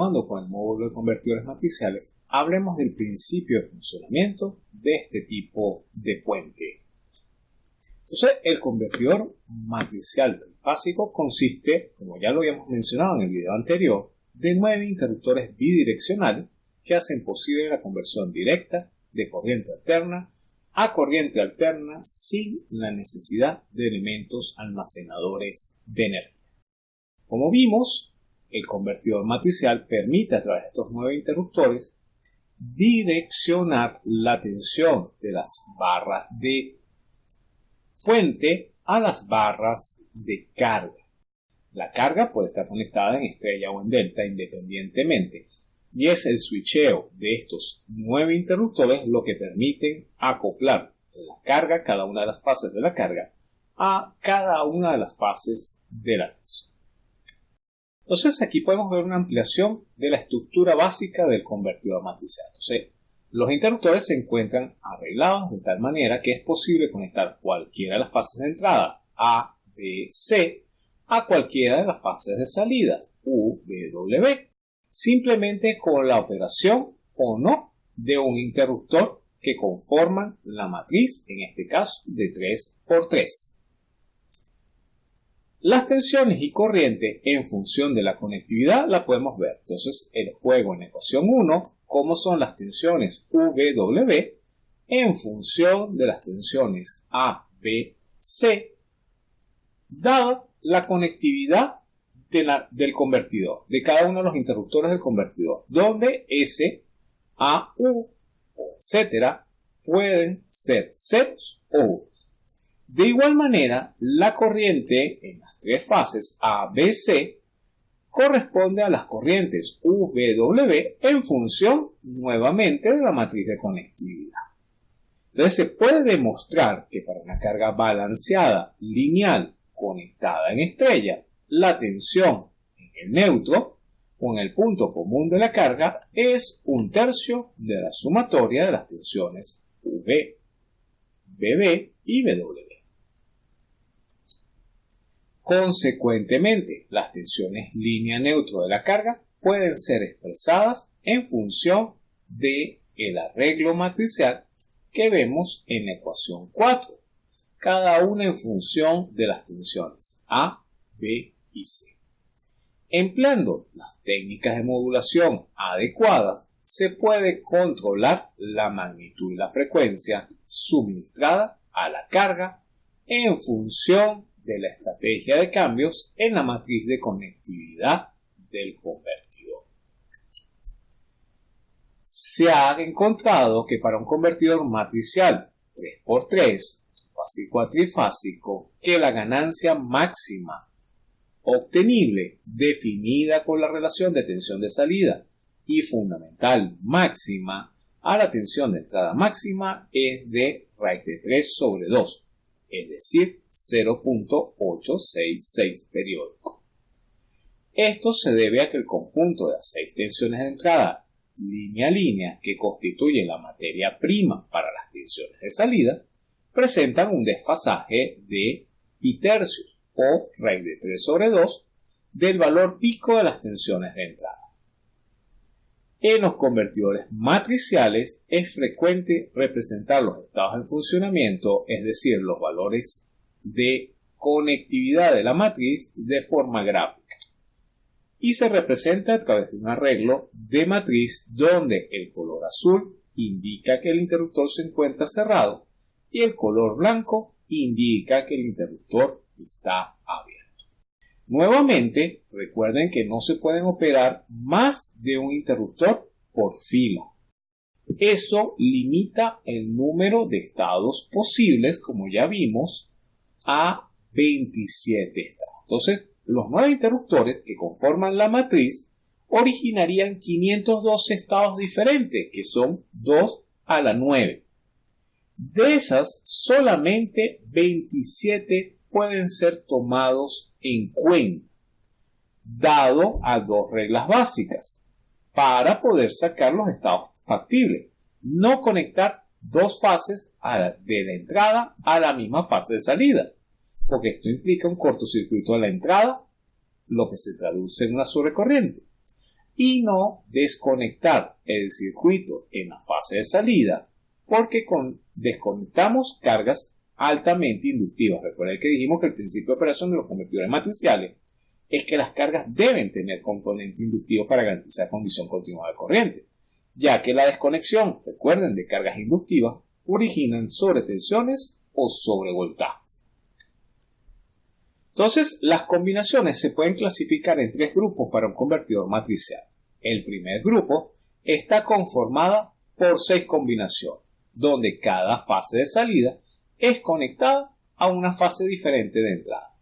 continuando con el módulo de convertidores matriciales, hablemos del principio de funcionamiento de este tipo de puente. Entonces, el convertidor matricial trifásico consiste, como ya lo habíamos mencionado en el video anterior, de nueve interruptores bidireccionales que hacen posible la conversión directa de corriente alterna a corriente alterna sin la necesidad de elementos almacenadores de energía. Como vimos, el convertidor matricial permite a través de estos nueve interruptores direccionar la tensión de las barras de fuente a las barras de carga. La carga puede estar conectada en estrella o en delta independientemente y es el switcheo de estos nueve interruptores lo que permiten acoplar la carga, cada una de las fases de la carga, a cada una de las fases de la tensión. Entonces aquí podemos ver una ampliación de la estructura básica del convertidor matricial. Entonces, los interruptores se encuentran arreglados de tal manera que es posible conectar cualquiera de las fases de entrada A, B, C a cualquiera de las fases de salida U, B, W simplemente con la operación o no de un interruptor que conforman la matriz, en este caso de 3x3. Las tensiones y corriente en función de la conectividad la podemos ver. Entonces, el juego en ecuación 1, cómo son las tensiones VW en función de las tensiones A, B, C, dada la conectividad del convertidor, de cada uno de los interruptores del convertidor, donde S, A, U, etcétera, pueden ser ceros o. De igual manera, la corriente en las tres fases A, B, C corresponde a las corrientes U, V, W en función nuevamente de la matriz de conectividad. Entonces se puede demostrar que para una carga balanceada, lineal, conectada en estrella, la tensión en el neutro o en el punto común de la carga es un tercio de la sumatoria de las tensiones V, BB y BW. Consecuentemente, las tensiones línea neutro de la carga pueden ser expresadas en función de el arreglo matricial que vemos en la ecuación 4, cada una en función de las tensiones A, B y C. Empleando las técnicas de modulación adecuadas, se puede controlar la magnitud y la frecuencia suministrada a la carga en función de la estrategia de cambios en la matriz de conectividad del convertidor. Se ha encontrado que para un convertidor matricial 3x3, fásico a trifásico, que la ganancia máxima obtenible definida con la relación de tensión de salida y fundamental máxima a la tensión de entrada máxima es de raíz de 3 sobre 2, es decir, 0.866 periódico. Esto se debe a que el conjunto de las seis tensiones de entrada línea a línea que constituye la materia prima para las tensiones de salida presentan un desfasaje de pi tercios o raíz de 3 sobre 2 del valor pico de las tensiones de entrada. En los convertidores matriciales es frecuente representar los estados en funcionamiento, es decir, los valores de conectividad de la matriz de forma gráfica. Y se representa a través de un arreglo de matriz donde el color azul indica que el interruptor se encuentra cerrado y el color blanco indica que el interruptor está abierto. Nuevamente, recuerden que no se pueden operar más de un interruptor por fila. Esto limita el número de estados posibles, como ya vimos, a 27 estados. Entonces, los nueve interruptores que conforman la matriz originarían 512 estados diferentes, que son 2 a la 9. De esas, solamente 27 pueden ser tomados en cuenta, dado a dos reglas básicas, para poder sacar los estados factibles. No conectar dos fases de la entrada a la misma fase de salida, porque esto implica un cortocircuito de la entrada, lo que se traduce en una sobrecorriente. y no desconectar el circuito en la fase de salida porque con, desconectamos cargas altamente inductivas. Recuerden que dijimos que el principio de operación de los convertidores matriciales es que las cargas deben tener componente inductivo para garantizar condición continua de corriente, ya que la desconexión, recuerden, de cargas inductivas originan sobretensiones o sobrevoltajes. Entonces, las combinaciones se pueden clasificar en tres grupos para un convertidor matricial. El primer grupo está conformada por seis combinaciones, donde cada fase de salida es conectada a una fase diferente de entrada.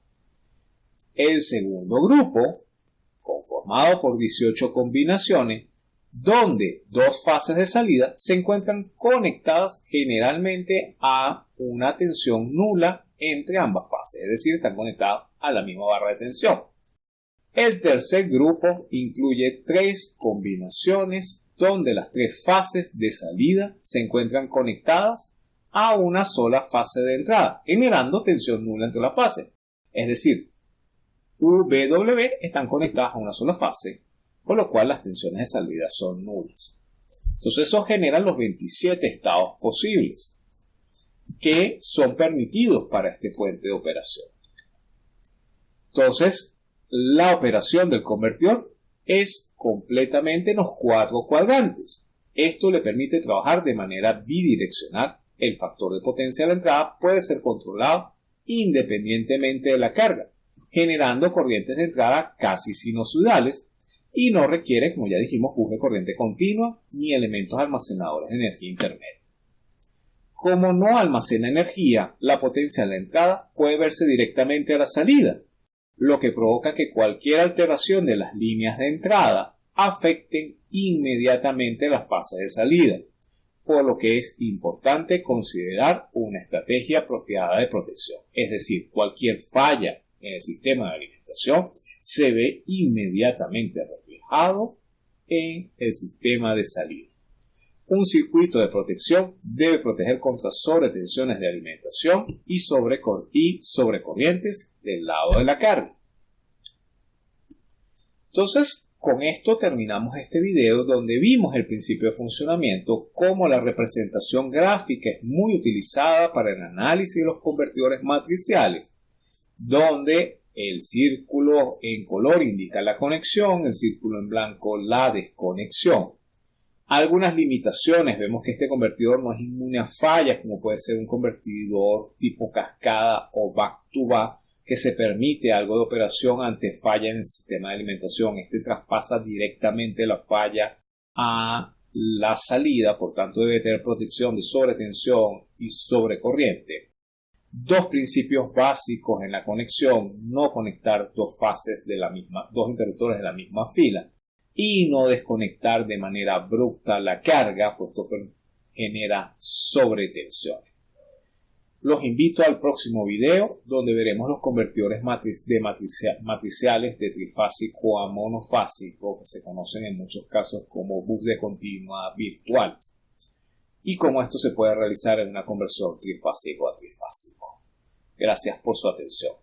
El segundo grupo, conformado por 18 combinaciones, donde dos fases de salida se encuentran conectadas generalmente a una tensión nula entre ambas fases, es decir, están conectadas a la misma barra de tensión. El tercer grupo incluye tres combinaciones donde las tres fases de salida se encuentran conectadas a una sola fase de entrada, generando tensión nula entre las fases. Es decir, W están conectadas a una sola fase, con lo cual las tensiones de salida son nulas. Entonces eso genera los 27 estados posibles que son permitidos para este puente de operación. Entonces, la operación del convertidor es completamente en los cuatro cuadrantes. Esto le permite trabajar de manera bidireccional el factor de potencia de la entrada puede ser controlado independientemente de la carga, generando corrientes de entrada casi sinusoidales y no requiere, como ya dijimos, de corriente continua ni elementos almacenadores de energía intermedia. Como no almacena energía, la potencia de la entrada puede verse directamente a la salida, lo que provoca que cualquier alteración de las líneas de entrada afecten inmediatamente la fase de salida por lo que es importante considerar una estrategia apropiada de protección. Es decir, cualquier falla en el sistema de alimentación se ve inmediatamente reflejado en el sistema de salida. Un circuito de protección debe proteger contra sobretensiones de alimentación y, sobre, y sobrecorrientes del lado de la carga. Entonces, con esto terminamos este video donde vimos el principio de funcionamiento, como la representación gráfica es muy utilizada para el análisis de los convertidores matriciales, donde el círculo en color indica la conexión, el círculo en blanco la desconexión. Algunas limitaciones, vemos que este convertidor no es inmune a fallas, como puede ser un convertidor tipo cascada o back-to-back, que se permite algo de operación ante falla en el sistema de alimentación. Este traspasa directamente la falla a la salida, por tanto debe tener protección de sobretensión y sobrecorriente. Dos principios básicos en la conexión, no conectar dos fases de la misma, dos interruptores de la misma fila y no desconectar de manera abrupta la carga, puesto que genera sobretensión. Los invito al próximo video donde veremos los convertidores de matriciales de trifásico a monofásico que se conocen en muchos casos como bus de continua virtuales y cómo esto se puede realizar en una conversión trifásico a trifásico. Gracias por su atención.